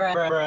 Bruh.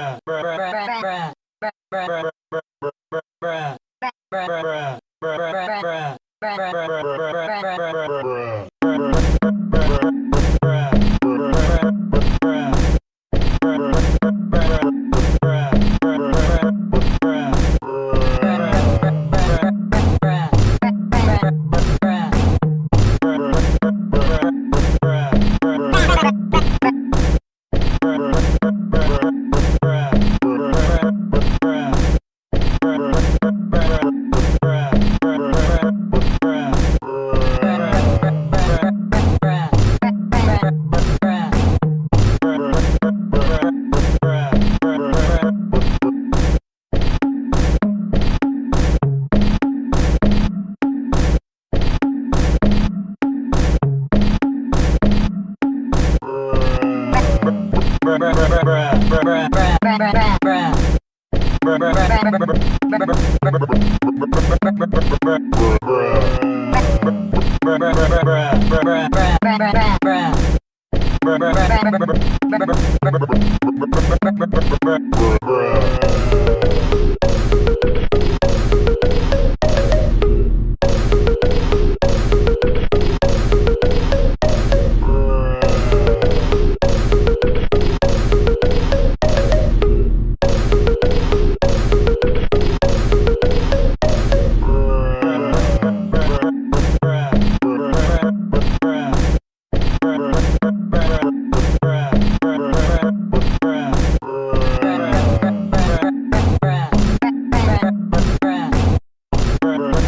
Bruh. Bruh.